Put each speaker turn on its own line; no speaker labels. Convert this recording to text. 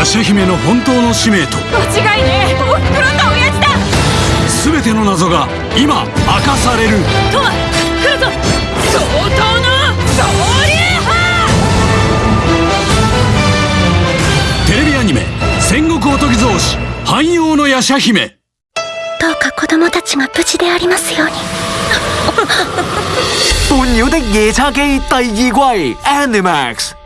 ヤシャ姫の本当の使命と
間違いねえ。おふくろと親父だ。
全ての謎が今明かされる。
トマ来るぞ。相当の総流派
テレビアニメ「戦国おとぎ造詞汎用のヤシャ姫」
どうか子供たちが無事でありますように。
半妖的夜叉姬第二季 Animax。